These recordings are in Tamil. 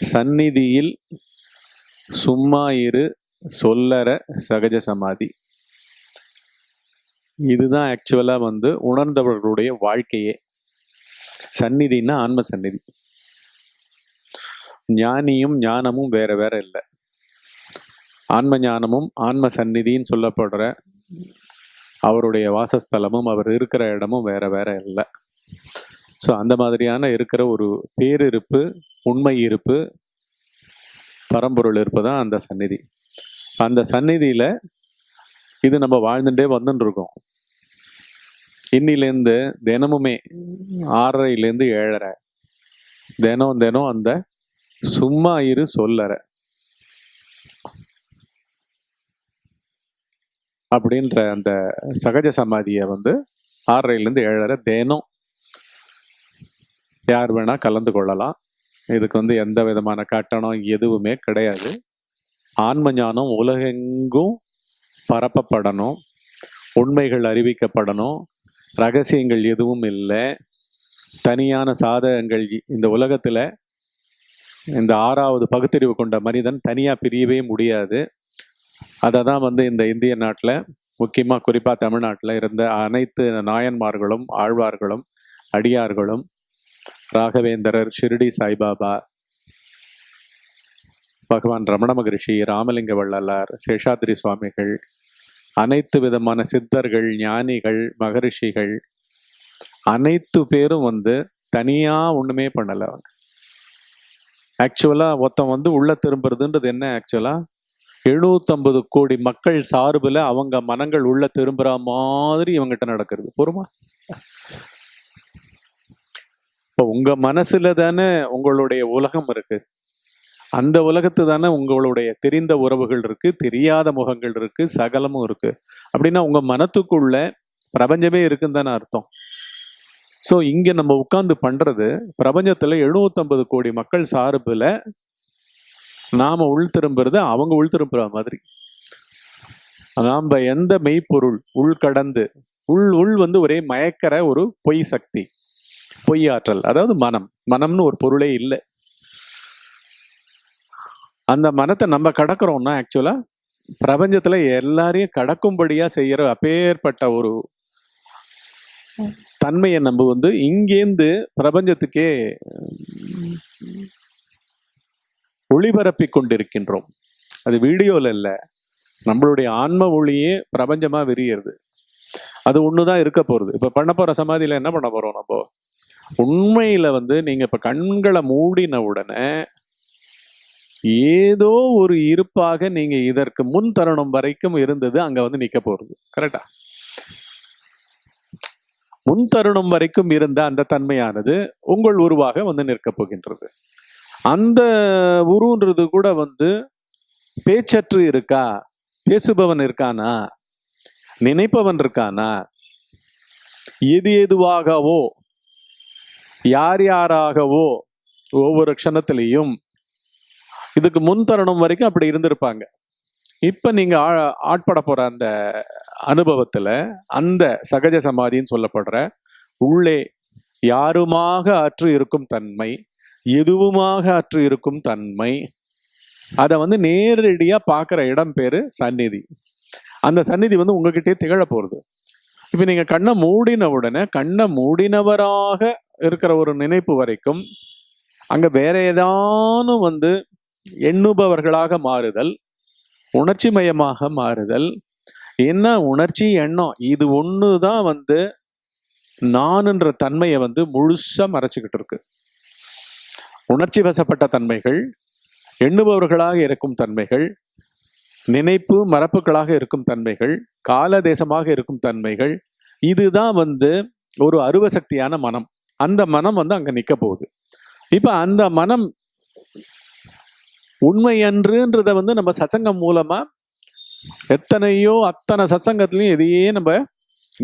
சந்நிதியில் சும்மா இரு சொல்லற சகஜ சமாதி. இதுதான் ஆக்சுவலாக வந்து உணர்ந்தவர்களுடைய வாழ்க்கையே. சந்நிதினா ஆன்ம சந்நிதி. ஞானியும் ஞானமும் வேற வேற இல்லை. ஆன்ம ஞானமும் ஆன்ம சந்நிதின்னு சொல்லப்படுற அவருடைய வாசஸ்தலமும் அவர் இருக்கிற இடமும் வேற வேற இல்லை. ஸோ அந்த மாதிரியான இருக்கிற ஒரு பேரிருப்பு உண்மை இருப்பு பரம்பொருள் இருப்பு தான் அந்த சந்நிதி. அந்த சந்நிதியில் இது நம்ம வாழ்ந்துட்டே வந்துட்டு இருக்கோம் இன்னிலேருந்து தினமுமே ஆறரைலேருந்து ஏழரை. தினம் தினம் அந்த சும்மா இரு சொல்லற. அப்படின்ற அந்த சகஜ சமாதியை வந்து ஆறரைலேருந்து ஏழரை தினம் யார் வேணா கலந்து கொள்ளலாம். இதுக்கு வந்து எந்த விதமான கட்டணம் எதுவுமே கிடையாது. ஆன்ம ஞானம் உலகெங்கும் பரப்பப்படணும். உண்மைகள் அறிவிக்கப்படணும். ரகசியங்கள் எதுவும் இல்லை. தனியான சாதகங்கள் இந்த உலகத்தில் இந்த ஆறாவது பகுத்தறிவு கொண்ட மனிதன் தனியாக பிரியவே முடியாது. அதை தான் வந்து இந்த இந்திய நாட்டில் முக்கியமாக குறிப்பாக தமிழ்நாட்டில் இருந்த அனைத்து நாயன்மார்களும் ஆழ்வார்களும் அடியார்களும் ராகவேந்தரர் ஷிரடி சாய்பாபா பகவான் ரமண மகரிஷி ராமலிங்க வள்ளலார் சேஷாத்ரி சுவாமிகள் அனைத்து விதமான சித்தர்கள் ஞானிகள் மகரிஷிகள் அனைத்து பேரும் வந்து தனியாக ஒன்றுமே பண்ணலை அவங்க. ஆக்சுவலாக ஒருத்தன் வந்து உள்ள திரும்புறதுன்றது என்ன ஆக்சுவலாக எழுநூத்தம்பது கோடி மக்கள் சார்பில் அவங்க மனங்கள் உள்ள திரும்புகிற மாதிரி இவங்கிட்ட நடக்கிறது. பொறுமா? இப்போ உங்கள் மனசில் தானே உங்களுடைய உலகம் இருக்குது அந்த உலகத்து தானே உங்களுடைய தெரிந்த உறவுகள் இருக்குது தெரியாத முகங்கள் இருக்குது சகலமும் இருக்குது அப்படின்னா உங்கள் மனத்துக்குள்ள பிரபஞ்சமே இருக்குன்னு தானே அர்த்தம். ஸோ இங்கே நம்ம உட்காந்து பண்ணுறது பிரபஞ்சத்தில் எழுநூத்தம்பது கோடி மக்கள் சார்பில் நாம் உள் திரும்புறது அவங்க உள் திரும்புற மாதிரி. நாம் எந்த மெய்ப்பொருள் உள் கடந்து உள் உள் வந்து ஒரே மயக்கிற ஒரு பொய் சக்தி. பொய் ஆற்றல் அதாவது மனம். மனம்னு ஒரு பொருளே இல்லை. அந்த மனத்தை நம்ம கடக்கிறோம்னா ஆக்சுவலா பிரபஞ்சத்துல எல்லாரையும் கடக்கும்படியா செய்யற அப்பேற்பட்ட ஒரு தன்மையை நம்ம வந்து இங்கேந்து பிரபஞ்சத்துக்கே ஒளிபரப்பி கொண்டிருக்கின்றோம். அது வீடியோல இல்ல. நம்மளுடைய ஆன்ம ஒளியே பிரபஞ்சமா விரியிறது. அது ஒண்ணுதான் இருக்க போறது. இப்ப பண்ண போற சமாதியில என்ன பண்ண போறோம் நம்ம? உண்மையில வந்து நீங்க இப்ப கண்களை மூடின உடனே ஏதோ ஒரு இருப்பாக நீங்க இதற்கு முன் தருணம் வரைக்கும் இருந்தது அங்க வந்து நிக்க போறது. கரெக்டா முன் தருணம் வரைக்கும் இருந்த அந்த தன்மையானது உங்கள் உருவாக வந்து நிற்கப் போகின்றது. அந்த உருன்றது கூட வந்து பேச்சற்று இருக்கா? பேசுபவன் இருக்கானா? நினைப்பவன் இருக்கானா? எது எதுவாகவோ யார் யாராகவோ ஒவ்வொரு க்ஷணத்திலையும் இதுக்கு முன் தருணம் வரைக்கும் அப்படி இருந்திருப்பாங்க. இப்போ நீங்கள் ஆ- ஆட்பட போகிற அந்த அனுபவத்தில் அந்த சகஜ சமாதின்னு சொல்லப்படுற உள்ளே யாருமாக அற்று இருக்கும் தன்மை எதுவுமாக அற்று இருக்கும் தன்மை அதை வந்து நேரடியாக பார்க்குற இடம் பேர் சந்நிதி. அந்த சந்நிதி வந்து உங்ககிட்டயே திகழ போகிறது இப்போ நீங்கள் கண்ணை மூடின உடனே கண்ணை மூடினவராக இருக்கிற ஒரு நினைப்பு வரைக்கும் அங்கே வேற ஏதானும் வந்து எண்ணுபவர்களாக மாறுதல் உணர்ச்சி மயமாக மாறுதல். என்ன உணர்ச்சி எண்ணம்? இது ஒன்று தான் வந்து நானுன்ற தன்மையை வந்து முழுசாக மறைச்சிக்கிட்டு இருக்கு. உணர்ச்சி வசப்பட்ட தன்மைகள் எண்ணுபவர்களாக இருக்கும் தன்மைகள் நினைப்பு மரப்புகளாக இருக்கும் தன்மைகள் கால தேசமாக இருக்கும் தன்மைகள் இதுதான் வந்து ஒரு அருவசக்தியான மனம். அந்த மனம் வந்து அங்க நிக்க போகுது. இப்ப அந்த மனம் உண்மையன்றுன்றத வந்து நம்ம சச்சங்கம் மூலமா எத்தனையோ அத்தனை சத்சங்கத்திலையும் இதையே நம்ம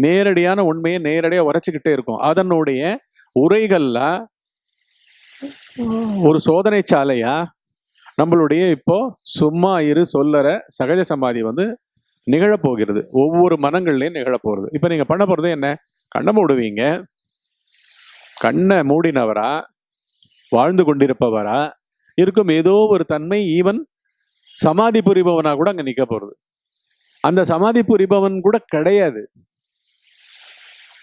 நேரடியான உண்மையை நேரடியா உரைச்சுக்கிட்டே இருக்கோம். அதனுடைய உரைகள்ல ஒரு சோதனை சாலையா நம்மளுடைய இப்போ சும்மா இரு சொல்லற சகஜ சமாதி வந்து நிகழப்போகிறது. ஒவ்வொரு மனங்கள்லயும் நிகழப்போகிறது. இப்போ நீங்க பண்ண போறது என்ன? கண்ணம் விடுவீங்க கண்ணை மூடினவரா வாழ்ந்து கொண்டிருப்பவரா இருக்கும் ஏதோ ஒரு தன்மை ஈவன் சமாதி புரிபவனா கூட அங்க நிக்க போறது. அந்த சமாதி புரிபவன் கூட கிடையாது.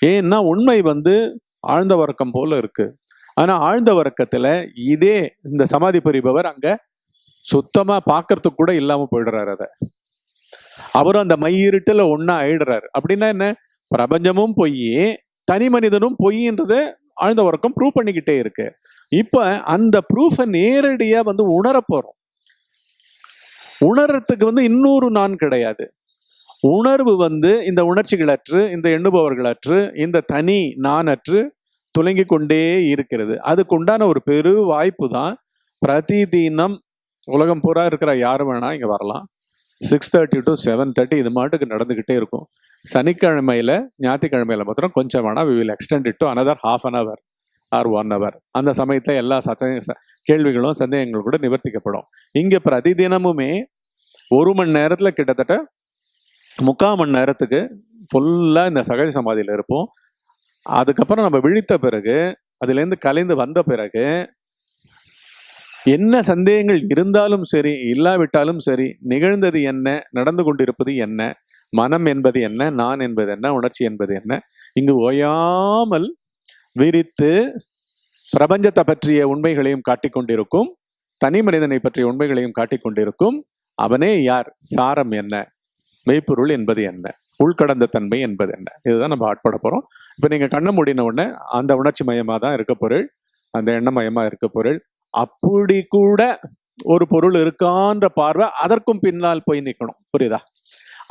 ஏன்னா உண்மை வந்து ஆழ்ந்த வர்க்கம் போல இருக்கு. ஆனா ஆழ்ந்த வர்க்கத்துல இதே இந்த சமாதி புரிபவர் அங்க சுத்தமா பார்க்கறதுக்கு கூட இல்லாம போயிடுறாரு அத. அவரும் அந்த மையிருட்டுல ஒன்னா ஆயிடுறாரு. அப்படின்னா என்ன? பிரபஞ்சமும் பொய் தனி மனிதனும் பொய்ன்றத ஆழ்ந்த உறக்கம் ப்ரூவ் பண்ணிக்கிட்டே இருக்கு. இப்போ அந்த ப்ரூஃபை நேரடியாக வந்து உணர போகிறோம் உணர்றதுக்கு வந்து இன்னொரு நான் கிடையாது. உணர்வு வந்து இந்த உணர்ச்சிகளற்று இந்த எண்ணுபவர்களற்று இந்த தனி நானற்று துலங்கி கொண்டே இருக்கிறது. அதுக்குண்டான ஒரு பெரு வாய்ப்பு தான் பிரதிதினம் உலகம் பூரா இருக்கிற யார் வேணா இங்கே வரலாம். Six thirty to seven thirty இது மாட்டுக்கு நடந்துக்கிட்டே இருக்கும். சனிக்கிழமையில் ஞாயிற்றுக்கிழமையில மாத்திரம் கொஞ்சம் வேணால் we will extend it to another half an hour or one hour அந்த சமயத்தில் எல்லா சச்ச கேள்விகளும் சந்தேகங்களும் கூட நிவர்த்திக்கப்படும். இங்க பிரதிதினமுமே ஒரு மணி நேரத்தில் கிட்டத்தட்ட முக்கால் மணி நேரத்துக்கு ஃபுல்லாக இந்த சகஜ சமாதியில் இருப்போம். அதுக்கப்புறம் நம்ம விழித்த பிறகு அதுலேருந்து கலைந்து வந்த பிறகு என்ன சந்தேகங்கள் இருந்தாலும் சரி இல்லாவிட்டாலும் சரி நிகழ்ந்தது என்ன நடந்து கொண்டிருப்பது என்ன மனம் என்பது என்ன நான் என்பது என்ன உணர்ச்சி என்பது என்ன? இங்கு ஓயாமல் விரித்து பிரபஞ்சத்தை பற்றிய உண்மைகளையும் காட்டிக் கொண்டிருக்கும் தனி மனிதனை பற்றிய உண்மைகளையும் காட்டிக் கொண்டிருக்கும் அவனே யார்? சாரம் என்ன? மெய்ப்பொருள் என்பது என்ன? உள்கடந்த தன்மை என்பது என்ன? இதுதான் நம்ம ஆட்பட போறோம். இப்ப நீங்க கண்ணை மூடின உடனே அந்த உணர்ச்சி மயமா தான் இருக்க பொருள் அந்த எண்ணமயமா இருக்க பொருள். அப்படி கூட ஒரு பொருள் இருக்கான்ற பார்வை அதற்கும் பின்னால் போய் நிற்கணும் புரியுதா?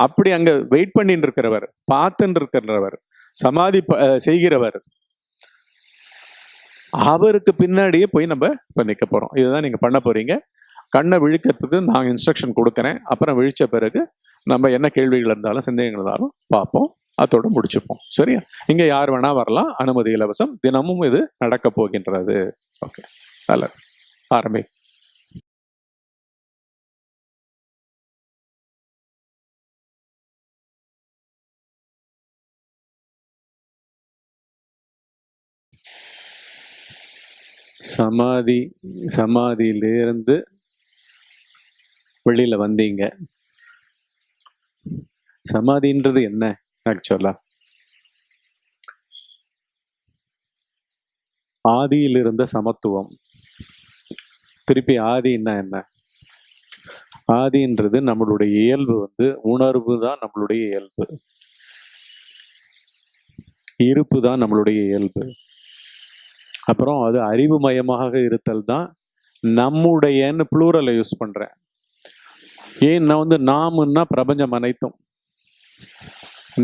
அப்படி அங்க வெயிட் பண்ணிட்டு இருக்கிறவர் பார்த்துட்டு இருக்கிறவர் சமாதி செய்கிறவர். அவருக்கு பின்னாடியே போய் நம்ம இப்போ நிற்க போகிறோம் இதுதான் நீங்க பண்ண போறீங்க. கண்ணை விழிக்கிறதுக்கு நான் இன்ஸ்ட்ரக்ஷன் கொடுக்குறேன். அப்புறம் விழிச்ச பிறகு நம்ம என்ன கேள்விகள் இருந்தாலும் சந்தேகங்கள் இருந்தாலும் பார்ப்போம். அதோட முடிச்சுப்போம். சரியா? இங்கே யார் வேணால் வரலாம். அனுமதி இலவசம். தினமும் இது நடக்க போகின்றது. ஓகே நல்லது. ஆரம்பி. சமாதி சமாதியிலிருந்து வெளியில் வந்தீங்க. சமாதின்றது என்ன ஆக்சுவலா ஆதியில் இருந்த சமத்துவம். திருப்பி ஆதின்னா என்ன? ஆதின்றது நம்மளுடைய இயல்பு வந்து உணர்வு தான் நம்மளுடைய இயல்பு. இருப்பு தான் நம்மளுடைய இயல்பு. அப்புறம் அது அறிவுமயமாக இருத்தல் தான் நம்முடையன்னு ப்ளூரலை யூஸ் பண்ணுறேன் ஏன் நான் வந்து நாமுன்னா பிரபஞ்சம் அனைத்தும்.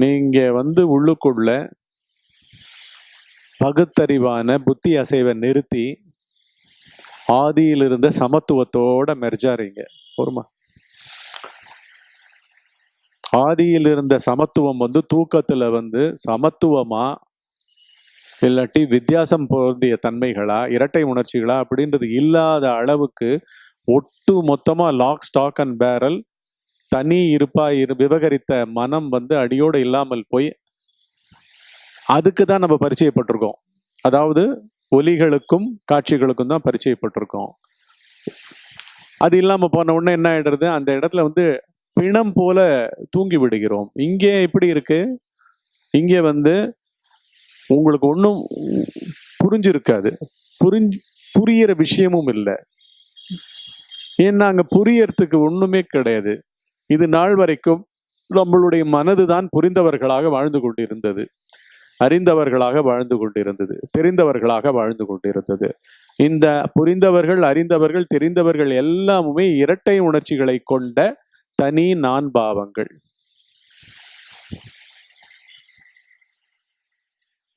நீங்கள் வந்து உள்ளுக்குள்ள பகுத்தறிவான புத்தி அசைவை நிறுத்தி ஆதியில் இருந்த சமத்துவத்தோட மெர்ஜாறீங்க. பொறுமா. ஆதியில் இருந்த சமத்துவம் வந்து தூக்கத்தில் வந்து சமத்துவமாக இல்லாட்டி வித்தியாசம் பொருந்திய தன்மைகளா இரட்டை உணர்ச்சிகளா அப்படின்றது இல்லாத அளவுக்கு ஒட்டு மொத்தமாக லாக் ஸ்டாக் அண்ட் பேரல் தனி இருப்பா இரு விவகரித்த மனம் வந்து அடியோடு இல்லாமல் போய் அதுக்கு தான் நம்ம பரிச்சயப்பட்டிருக்கோம். அதாவது ஒலிகளுக்கும் காட்சிகளுக்கும் தான் பரிச்சயப்பட்டிருக்கோம். அது இல்லாமல் போன உடனே என்ன ஆயிடுறது? அந்த இடத்துல வந்து பிணம் போல தூங்கி விடுகிறோம். இங்கே எப்படி இருக்கு? இங்கே வந்து உங்களுக்கு ஒன்றும் புரிஞ்சிருக்காது. புரிஞ்சு புரியிற விஷயமும் இல்லை. ஏன்னா அங்கே புரியறதுக்கு ஒன்றுமே கிடையாது. இது நாள் வரைக்கும் நம்மளுடைய மனதுதான் புரிந்தவர்களாக வாழ்ந்து கொண்டிருந்தது. அறிந்தவர்களாக வாழ்ந்து கொண்டிருந்தது. தெரிந்தவர்களாக வாழ்ந்து கொண்டிருந்தது. இந்த புரிந்தவர்கள் அறிந்தவர்கள் தெரிந்தவர்கள் எல்லாமுமே இரட்டை உணர்ச்சிகளை கொண்ட தனி நான் பாவங்கள்.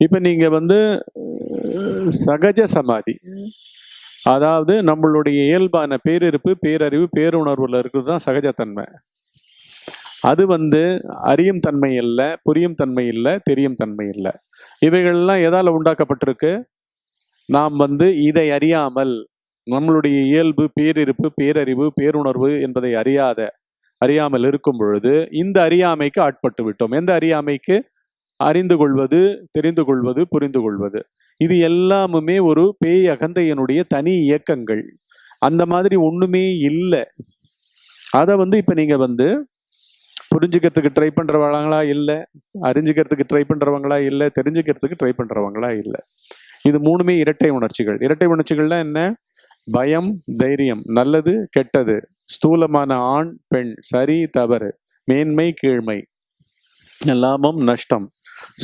இப்போ நீங்கள் வந்து சகஜ சமாதி. அதாவது நம்மளுடைய இயல்பான பேரிருப்பு பேரறிவு பேருணர்வில் இருக்கிறது தான் சகஜத்தன்மை. அது வந்து அறியும் தன்மை இல்லை புரியும் தன்மை இல்லை தெரியும் தன்மை இல்லை. இவைகள்லாம் எதால் உண்டாக்கப்பட்டிருக்கு? நாம் வந்து இதை அறியாமல் நம்மளுடைய இயல்பு பேரிருப்பு பேரறிவு பேருணர்வு என்பதை அறியாத அறியாமல் இருக்கும் பொழுது இந்த அறியாமைக்கு ஆட்பட்டு விட்டோம். எந்த அறியாமைக்கு? அறிந்து கொள்வது தெரிந்து கொள்வது புரிந்து கொள்வது. இது எல்லாமுமே ஒரு பேய் அகந்தையனுடைய தனி இயக்கங்கள். அந்த மாதிரி ஒண்ணுமே இல்லை. அதை வந்து இப்ப நீங்க வந்து புரிஞ்சுக்கிறதுக்கு ட்ரை பண்றவங்களா இல்லை அறிஞ்சுக்கிறதுக்கு ட்ரை பண்றவங்களா இல்லை தெரிஞ்சுக்கிறதுக்கு ட்ரை பண்றவங்களா இல்லை. இது மூணுமே இரட்டை உணர்ச்சிகள். இரட்டை உணர்ச்சிகள்னா என்ன? பயம் தைரியம். நல்லது கெட்டது. ஸ்தூலமான ஆண் பெண். சரி தவறு. மேன்மை கீழ்மை. லாபம் நஷ்டம்.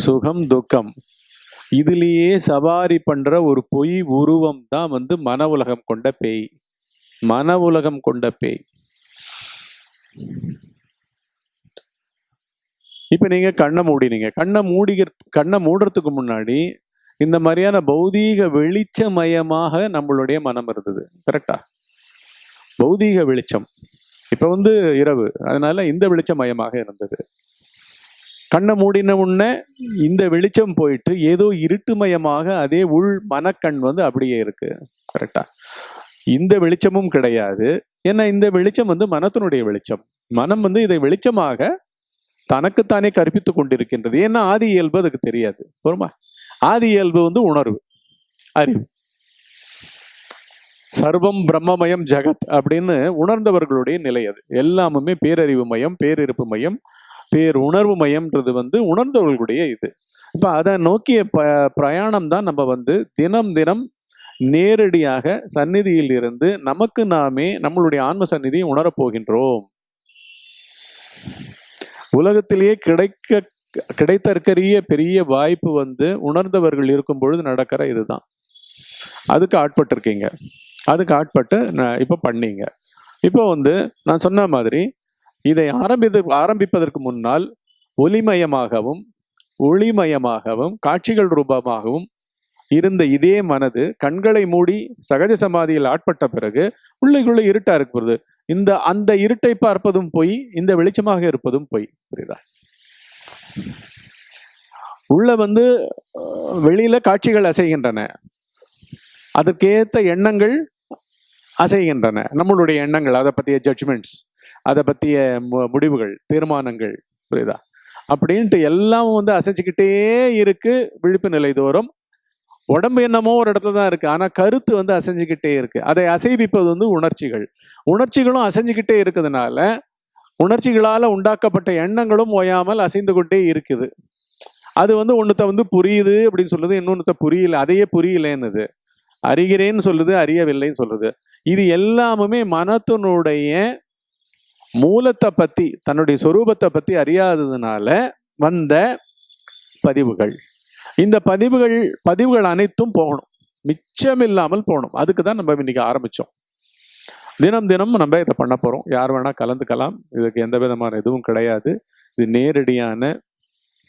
சுகம் துக்கம். இதுலேயே சவாரி பண்ணுற ஒரு பொய் உருவம் தான் வந்து மன உலகம் கொண்ட பேய். மன உலகம் கொண்ட பேய். இப்போ நீங்கள் கண்ணை மூடினீங்க. கண்ணை மூடிகிற கண்ணை மூடுறதுக்கு முன்னாடி இந்த மாதிரியான பௌதீக வெளிச்சமயமாக நம்மளுடைய மனம் இருந்தது. கரெக்டா பௌதீக வெளிச்சம். இப்போ வந்து இரவு. அதனால இந்த வெளிச்சமயமாக இருந்தது. கண்ணை மூடின உடனே இந்த வெளிச்சம் போயிட்டு ஏதோ இருட்டுமயமாக அதே உள் மனக்கண் வந்து அப்படியே இருக்கு. கரெக்டா இந்த வெளிச்சமும் கிடையாது. ஏன்னா இந்த வெளிச்சம் வந்து மனத்தினுடைய வெளிச்சம். மனம் வந்து இதை வெளிச்சமாக தனக்குத்தானே கற்பித்து கொண்டிருக்கின்றது. ஏன்னா ஆதி இயல்பு அதுக்கு தெரியாது. போருமா ஆதி இயல்பு வந்து உணர்வு அறிவு. சர்வம் பிரம்மமயம் ஜெகத் அப்படின்னு உணர்ந்தவர்களுடைய நிலை அது. எல்லாமுமே பேரறிவு மயம் பேரிருப்பு மயம் பேர் உணர்வு மையம்ன்றது வந்து உணர்ந்தவர்களுடைய இது. இப்போ அதை நோக்கிய ப பிரயாணம் தான் நம்ம வந்து தினம் தினம் நேரடியாக சந்நிதியில் இருந்து நமக்கு நாமே நம்மளுடைய ஆன்ம சந்நிதியை உணரப் போகின்றோம் உலகத்திலேயே கிடைக்க கிடைத்தற்கரிய பெரிய வாய்ப்பு வந்து உணர்ந்தவர்கள் இருக்கும் பொழுது நடக்கிற இதுதான். அதுக்கு ஆட்பட்டிருக்கீங்க. அதுக்கு ஆட்பட்டு நான் இப்போ பண்ணீங்க. இப்போ வந்து நான் சொன்ன மாதிரி இதை ஆரம்பித்து ஆரம்பிப்பதற்கு முன்னால் ஒளிமயமாகவும் ஒளிமயமாகவும் காட்சிகள் ரூபமாகவும் இருந்த இதே மனது கண்களை மூடி சகஜ சமாதியில் ஆட்பட்ட பிறகு உள்ளுக்குள்ளே இருட்டா இருக்கிறது இந்த அந்த இருட்டை பார்ப்பதும் பொய் இந்த வெளிச்சமாக இருப்பதும் பொய். புரியுதா? உள்ள வந்து வெளியில காட்சிகள் அசைகின்றன. அதற்கேற்ற எண்ணங்கள் அசைகின்றன. நம்மளுடைய எண்ணங்கள் அதை பற்றிய ஜட்ஜ்மெண்ட்ஸ் அதை பற்றிய முடிவுகள் தீர்மானங்கள் புரியுதா? அப்படின்ட்டு எல்லாம் வந்து அசைச்சுக்கிட்டே இருக்கு விழிப்பு நிலை தோறும். உடம்பு என்னமோ ஒரு இடத்துல தான் இருக்குது ஆனால் கருத்து வந்து அசைஞ்சுக்கிட்டே இருக்குது அதை அசைவிப்பது வந்து உணர்ச்சிகள். உணர்ச்சிகளும் அசைஞ்சுக்கிட்டே இருக்கிறதுனால உணர்ச்சிகளால் உண்டாக்கப்பட்ட எண்ணங்களும் ஓயாமல் அசைந்து கொண்டே இருக்குது. அது வந்து ஒன்றுத்த வந்து புரியுது அப்படின்னு சொல்லுது இன்னொன்றுத்த புரியல அதையே புரியலன்னுது. அறிகிறேன்னு சொல்லுது அறியவில்லைன்னு சொல்லுது. இது எல்லாமுமே மனத்தினுடைய மூலத்தை பத்தி தன்னுடைய சொரூபத்தை பத்தி அறியாததுனால வந்த பதிவுகள். இந்த பதிவுகள் பதிவுகள் அனைத்தும் போகணும். மிச்சம் இல்லாமல் போகணும். அதுக்கு தான் நம்ம இன்னைக்கு ஆரம்பிச்சோம். தினம் தினம் நம்ம இதை பண்ண போறோம். யார் வேணா கலந்துக்கலாம். இதுக்கு எந்த விதமான எதுவும் கிடையாது. இது நேரடியான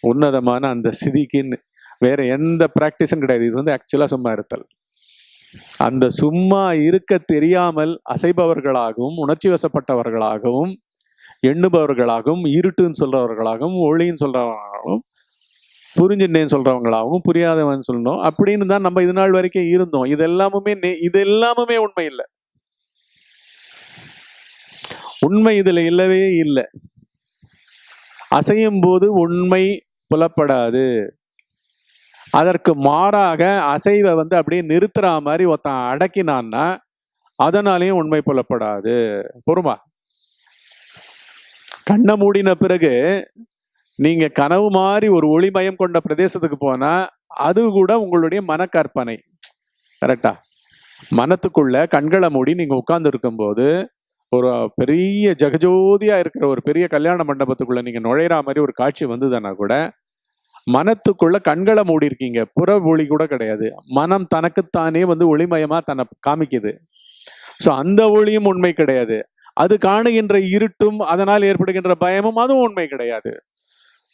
உன்னதமான அந்த சிதிக்குன்னு. வேற எந்த ப்ராக்டிஸும் கிடையாது. இது வந்து ஆக்சுவலா சும்மா இருத்தல். அந்த சும்மா இருக்க தெரியாமல் அசைபவர்களாகவும் உணர்ச்சி வசப்பட்டவர்களாகவும் எண்ணுபவர்களாகவும் இருட்டுன்னு சொல்றவர்களாகவும் ஒளின்னு சொல்றவர்களாகவும் புரிஞ்சுட்டேன்னு சொல்றவங்களாகவும் புரியாதவன் சொல்லணும். அப்படின்னு தான் நம்ம இது நாள் வரைக்கும் இருந்தோம். இது எல்லாமுமே இது எல்லாமுமே உண்மை இல்லை. உண்மை இதுல இல்லவே இல்லை. அசையும் போது உண்மை புலப்படாது. அதற்கு மாறாக அசைவை வந்து அப்படியே நிறுத்துற மாதிரி ஒருத்தன் அடக்கினான்னா அதனாலேயும் உண்மை புலப்படாது. பொறுமா கண்ணை மூடின பிறகு நீங்க கனவு மாதிரி ஒரு ஒளிமயம் கொண்ட பிரதேசத்துக்கு போனா அது கூட உங்களுடைய மனக்கற்பனை. கரெக்டா? மனத்துக்குள்ள கண்களை மூடி நீங்க உட்கார்ந்து இருக்கும்போது ஒரு பெரிய ஜெகஜோதியா இருக்கிற ஒரு பெரிய கல்யாண மண்டபத்துக்குள்ள நீங்க நுழையிற மாதிரி ஒரு காட்சி வந்ததுன்னா கூட மனத்துக்குள்ள கண்களை மூடி இருக்கீங்க புற ஒளி கூட கிடையாது. மனம் தனக்குத்தானே வந்து ஒளிமயமா தன்னை காமிக்குது. ஸோ அந்த ஒளியும் உண்மை கிடையாது. அது காணுகின்ற இருட்டும் அதனால் ஏற்படுகின்ற பயமும் அதுவும் உண்மை கிடையாது.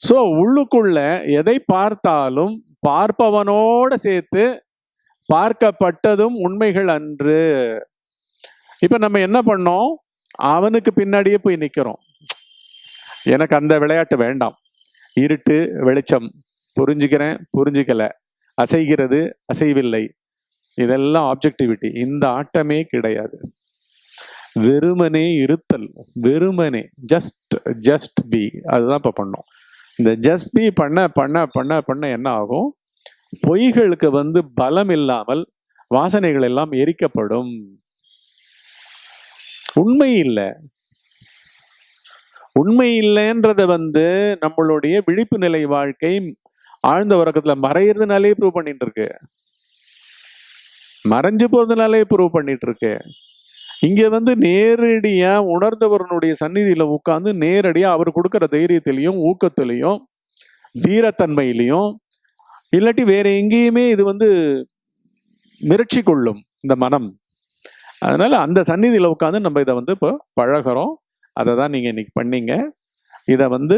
ஸோ உள்ளுக்குள்ள எதை பார்த்தாலும் பார்ப்பவனோட சேர்த்து பார்க்கப்பட்டதும் உண்மைகள் அன்று. இப்போ நம்ம என்ன பண்ணோம்? அவனுக்கு பின்னாடியே போய் நிற்கிறோம் எனக்கு அந்த விளையாட்டு வேண்டாம். இருட்டு வெளிச்சம். புரிஞ்சுக்கிறேன் புரிஞ்சுக்கல. அசைகிறது அசைவில்லை. இதெல்லாம் ஆப்ஜெக்டிவிட்டி இந்த ஆட்டமே கிடையாது. வெறுமனே இருத்தல் வெறுமனே ஜஸ்ட் ஜஸ்ட் பி அதுதான் இப்போ பண்ணோம். இந்த ஜஸ்ட் பி பண்ண பண்ண பண்ண பண்ண என்ன ஆகும்? பொய்களுக்கு வந்து பலம் இல்லாமல் வாசனைகள் எல்லாம் எரிக்கப்படும். உண்மை இல்லை. உண்மை இல்லைன்றத வந்து நம்மளுடைய விழிப்பு நிலை வாழ்க்கை ஆழ்ந்த உறக்கத்துல மறையிறதுனாலே ப்ரூவ் பண்ணிட்டு இருக்கு மறைஞ்சு போறதுனாலே ப்ரூவ் பண்ணிட்டு இருக்கு இங்க வந்து நேரடியா உணர்ந்தவரனுடைய சந்நிதியில உட்கார்ந்து நேரடியா அவர் கொடுக்குற தைரியத்திலையும் ஊக்கத்திலையும் தீரத்தன்மையிலையும் இல்லாட்டி வேற எங்கேயுமே இது வந்து மிரட்சி கொள்ளும் இந்த மனம். அதனால அந்த சந்நிதியில உட்காந்து நம்ம இதை வந்து இப்போ பழகிறோம். அதை தான் நீங்க இன்னைக்கு பண்ணீங்க. இதை வந்து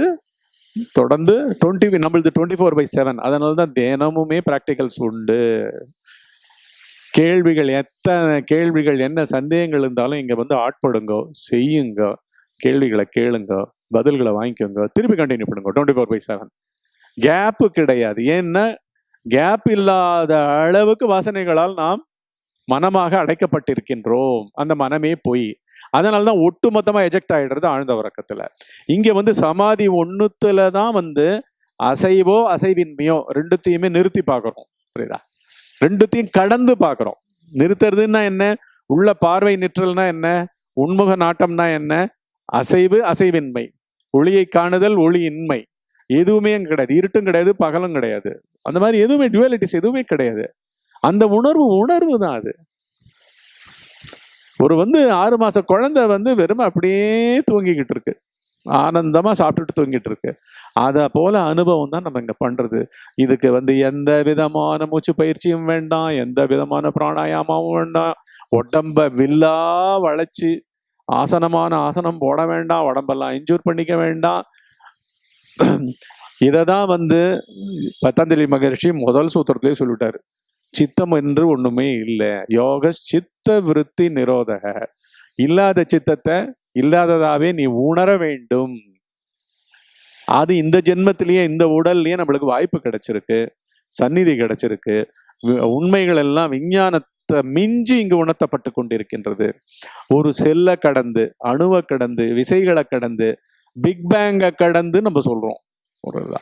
தொடர்ந்து டுவெண்ட்டி நம்மளது டுவெண்ட்டி ஃபோர் பை செவன் அதனால தான் தினமுமே ப்ராக்டிகல்ஸ் உண்டு. கேள்விகள் எத்தனை கேள்விகள் என்ன சந்தேகங்கள் இருந்தாலும் இங்கே வந்து ஆட்படுங்க செய்யுங்க. கேள்விகளை கேளுங்க பதில்களை வாங்கிக்கோங்க. திருப்பி கண்டினியூ பண்ணுங்க twenty four by seven gap கிடையாது. ஏன்னா கேப் இல்லாத அளவுக்கு வாசனைகளால் நாம் மனமாக அடைக்கப்பட்டிருக்கின்றோம். அந்த மனமே போய். அதனால தான் ஒட்டு மொத்தமாக எஜெக்ட் ஆகிடுறது ஆழ்ந்த உறக்கத்தில். இங்கே வந்து சமாதி ஒன்றுத்தில் தான் வந்து அசைவோ அசைவின்மையோ ரெண்டுத்தையுமே நிறுத்தி பார்க்குறோம். புரியுதா? ரெண்டுத்தையும் கடந்து பார்க்குறோம். நிறுத்துறதுன்னா என்ன? உள்ள பார்வை நிற்றல்னா என்ன? உண்முக நாட்டம்னா என்ன? அசைவு அசைவின்மை. ஒளியை காணுதல் ஒளியின்மை. எதுவுமே கிடையாது. இருட்டும் கிடையாது பகலும் கிடையாது. அந்த மாதிரி எதுவுமே டுவலிட்டிஸ் எதுவுமே கிடையாது. அந்த உணர்வு உணர்வு தான் அது. ஒரு வந்து ஆறு மாத குழந்தை வந்து வெறும் அப்படியே தூங்கிக்கிட்டு இருக்கு. ஆனந்தமாக சாப்பிட்டுட்டு தூங்கிட்டு இருக்கு. அதை போல அனுபவம் தான் நம்ம இங்கே பண்ணுறது இதுக்கு வந்து எந்த விதமான மூச்சு பயிற்சியும் வேண்டாம் எந்த விதமான பிராணாயாமமும் வேண்டாம். உடம்ப வில்லா வளைச்சி ஆசனமான ஆசனம் போட வேண்டாம் உடம்பெல்லாம் இன்ஜூர் பண்ணிக்க வேண்டாம். இதை தான் வந்து பத்தஞ்சலி மகர்ஷி முதல் சூத்திரத்திலே சொல்லிட்டாரு. சித்தம் என்று ஒண்ணுமே இல்லை. யோக சித்த விருத்தி நிரோதக. இல்லாத சித்தத்தை இல்லாததாவே நீ உணர வேண்டும். அது இந்த ஜென்மத்திலேயே இந்த உடல்லயே நம்மளுக்கு வாய்ப்பு கிடைச்சிருக்கு. சந்நிதி கிடைச்சிருக்கு. உண்மைகள் எல்லாம் விஞ்ஞானத்தை மிஞ்சி இங்கு உணர்த்தப்பட்டு கொண்டிருக்கின்றது. ஒரு செல்லை கடந்து அணுவை கடந்து விசைகளை கடந்து பிக் பேங்கை கடந்து நம்ம சொல்றோம். ஒரு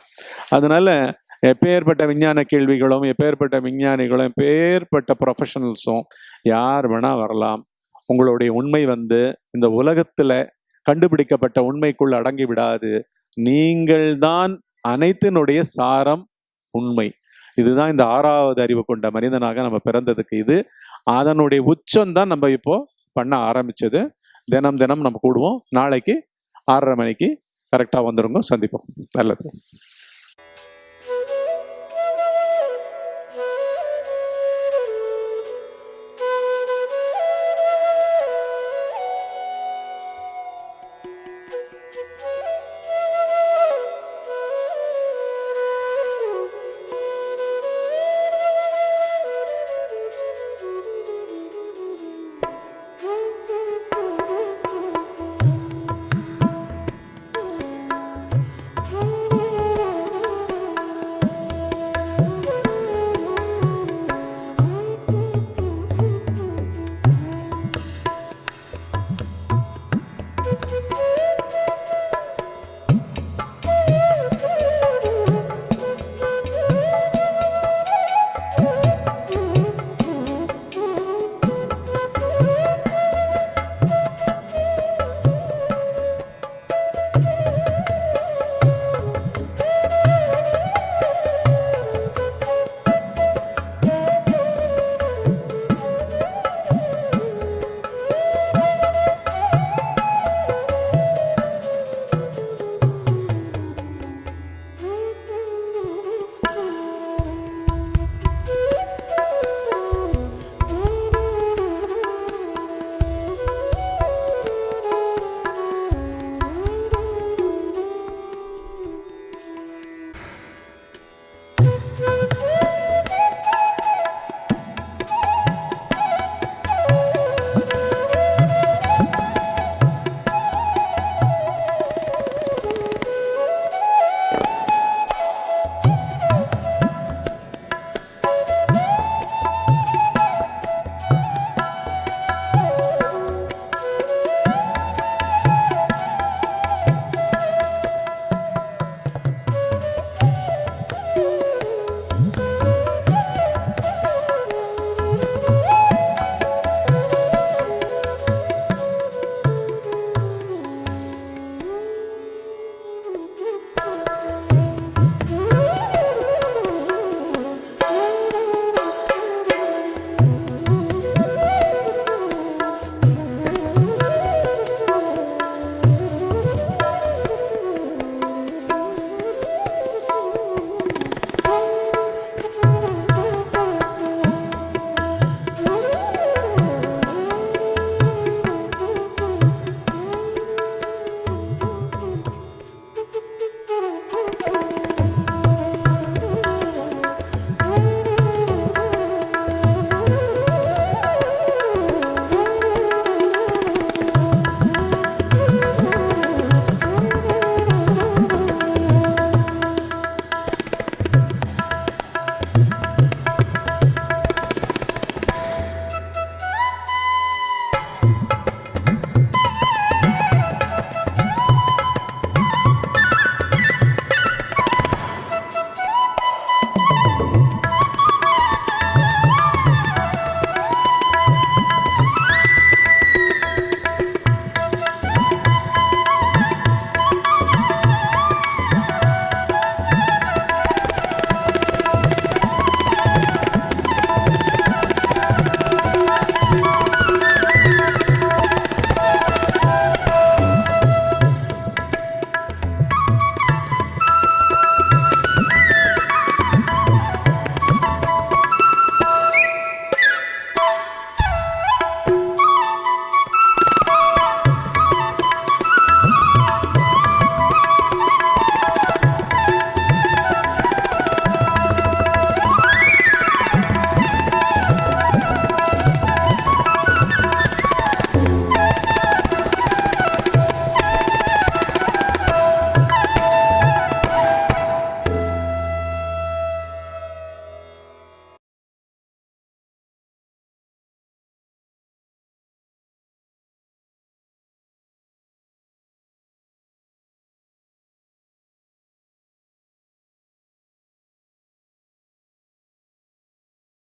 அதனால எப்பேற்பட்ட விஞ்ஞான கேள்விகளும் எப்பேற்பட்ட விஞ்ஞானிகளும் எப்பேற்பட்ட ப்ரொஃபஷனல்ஸும் யார் வேணால் வரலாம். உங்களுடைய உண்மை வந்து இந்த உலகத்தில் கண்டுபிடிக்கப்பட்ட உண்மைக்குள் அடங்கி விடாது. நீங்கள் தான் அனைத்தினுடைய சாரம் உண்மை. இதுதான் இந்த ஆறாவது அறிவு கொண்ட மனிதனாக நம்ம பிறந்ததுக்கு இது. அதனுடைய உச்சம் தான் நம்ம இப்போ பண்ண ஆரம்பிச்சது. தினம் தினம் நம்ம கூடுவோம். நாளைக்கு ஆறரை மணிக்கு கரெக்டாக வந்துடுங்க சந்திப்போம். நல்லது.